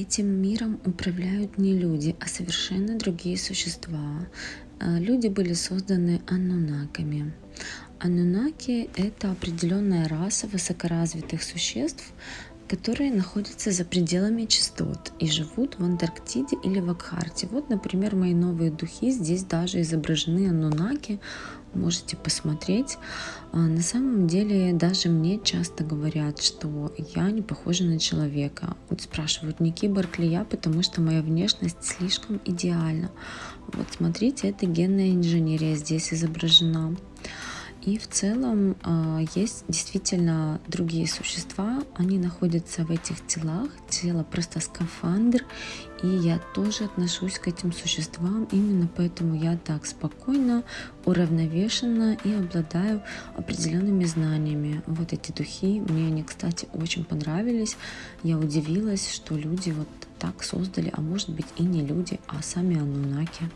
этим миром управляют не люди, а совершенно другие существа. А, люди были созданы аннунаками. Аннунаки — это определенная раса высокоразвитых существ, которые находятся за пределами частот и живут в Антарктиде или в Акхарте. Вот, например, мои новые духи. Здесь даже изображены аннунаки. Можете посмотреть. А, на самом деле, даже мне часто говорят, что я не похожа на человека. Вот спрашивают, не киборг ли я, потому что моя внешность слишком идеальна. Вот смотрите, это генная инженерия здесь изображена. И в целом а, есть действительно другие существа, они находятся в этих телах, тело просто скафандр, и я тоже отношусь к этим существам, именно поэтому я так спокойно, уравновешенно и обладаю определенными знаниями. Вот эти духи, мне они, кстати, очень понравились, я удивилась, что люди вот так создали, а может быть и не люди, а сами анунаки.